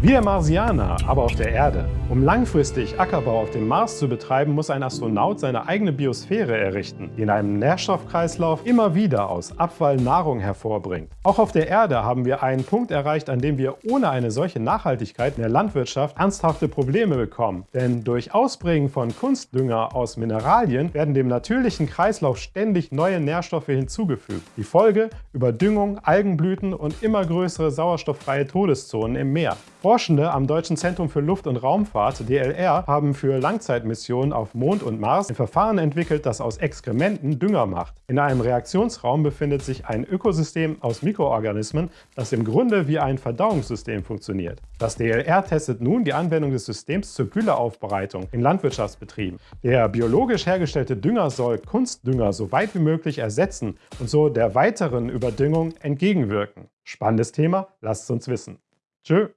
Wir Marsianer, aber auf der Erde. Um langfristig Ackerbau auf dem Mars zu betreiben, muss ein Astronaut seine eigene Biosphäre errichten, die in einem Nährstoffkreislauf immer wieder aus Abfall Nahrung hervorbringt. Auch auf der Erde haben wir einen Punkt erreicht, an dem wir ohne eine solche Nachhaltigkeit in der Landwirtschaft ernsthafte Probleme bekommen. Denn durch Ausbringen von Kunstdünger aus Mineralien werden dem natürlichen Kreislauf ständig neue Nährstoffe hinzugefügt. Die Folge? Überdüngung, Algenblüten und immer größere sauerstofffreie Todeszonen im Meer. Forschende am Deutschen Zentrum für Luft- und Raumfahrt, DLR, haben für Langzeitmissionen auf Mond und Mars ein Verfahren entwickelt, das aus Exkrementen Dünger macht. In einem Reaktionsraum befindet sich ein Ökosystem aus Mikroorganismen, das im Grunde wie ein Verdauungssystem funktioniert. Das DLR testet nun die Anwendung des Systems zur Gülleaufbereitung in Landwirtschaftsbetrieben. Der biologisch hergestellte Dünger soll Kunstdünger so weit wie möglich ersetzen und so der weiteren Überdüngung entgegenwirken. Spannendes Thema? Lasst es uns wissen. Tschö!